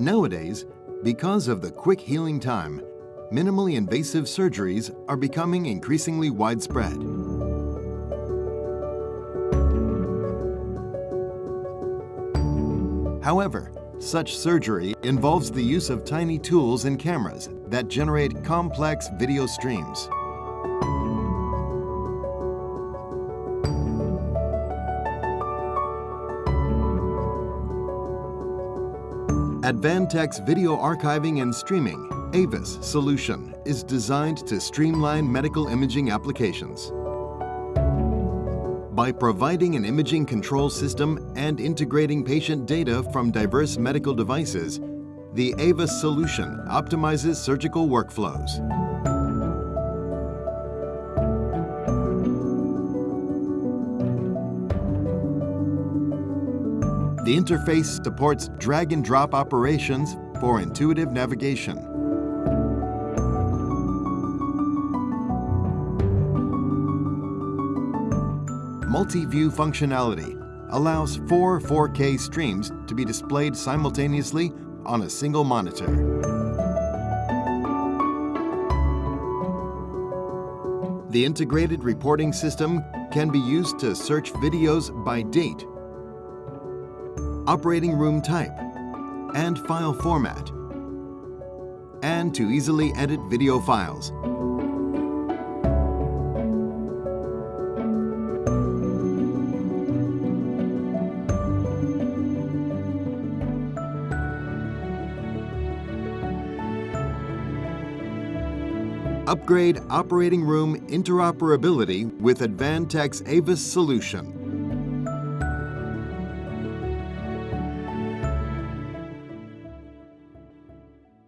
Nowadays, because of the quick healing time, minimally invasive surgeries are becoming increasingly widespread. However, such surgery involves the use of tiny tools and cameras that generate complex video streams. Advantech's video archiving and streaming, AVIS, solution is designed to streamline medical imaging applications. By providing an imaging control system and integrating patient data from diverse medical devices, the AVIS solution optimizes surgical workflows. The interface supports drag-and-drop operations for intuitive navigation. Multi-view functionality allows four 4K streams to be displayed simultaneously on a single monitor. The integrated reporting system can be used to search videos by date, operating room type, and file format, and to easily edit video files. Upgrade operating room interoperability with Advantech's AVIS solution.